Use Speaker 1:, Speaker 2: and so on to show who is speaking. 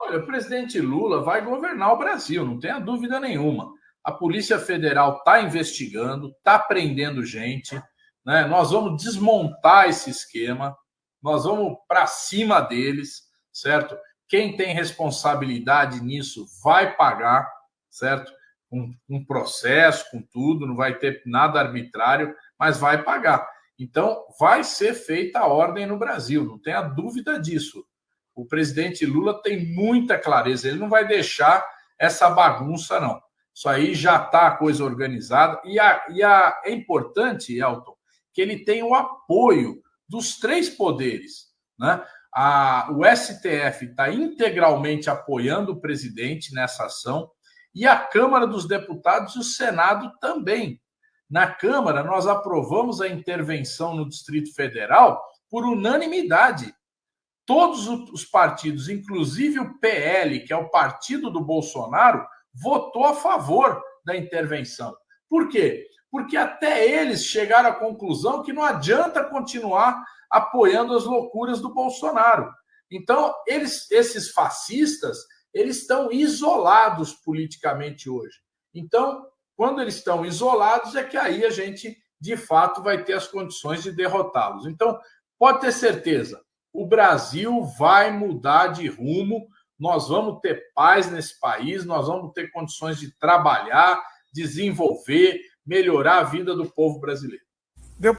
Speaker 1: Olha, o presidente Lula vai governar o Brasil, não tenha dúvida nenhuma. A Polícia Federal está investigando, está prendendo gente, né? Nós vamos desmontar esse esquema, nós vamos para cima deles, certo? Quem tem responsabilidade nisso vai pagar, certo? Um, um processo, com tudo, não vai ter nada arbitrário, mas vai pagar. Então, vai ser feita a ordem no Brasil, não tenha dúvida disso. O presidente Lula tem muita clareza, ele não vai deixar essa bagunça, não. Isso aí já está a coisa organizada. E, a, e a, é importante, Elton, que ele tem o apoio dos três poderes. Né? A, o STF está integralmente apoiando o presidente nessa ação e a Câmara dos Deputados e o Senado também. Na Câmara, nós aprovamos a intervenção no Distrito Federal por unanimidade. Todos os partidos, inclusive o PL, que é o partido do Bolsonaro, votou a favor da intervenção. Por quê? Porque até eles chegaram à conclusão que não adianta continuar apoiando as loucuras do Bolsonaro. Então, eles, esses fascistas, eles estão isolados politicamente hoje. Então, quando eles estão isolados, é que aí a gente, de fato, vai ter as condições de derrotá-los. Então, pode ter certeza, o Brasil vai mudar de rumo, nós vamos ter paz nesse país, nós vamos ter condições de trabalhar, desenvolver, melhorar a vida do povo brasileiro.